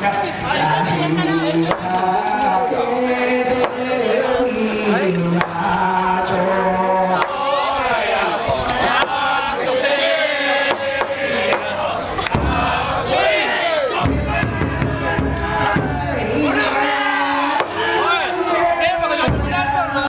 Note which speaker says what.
Speaker 1: Hãy subscribe cho kênh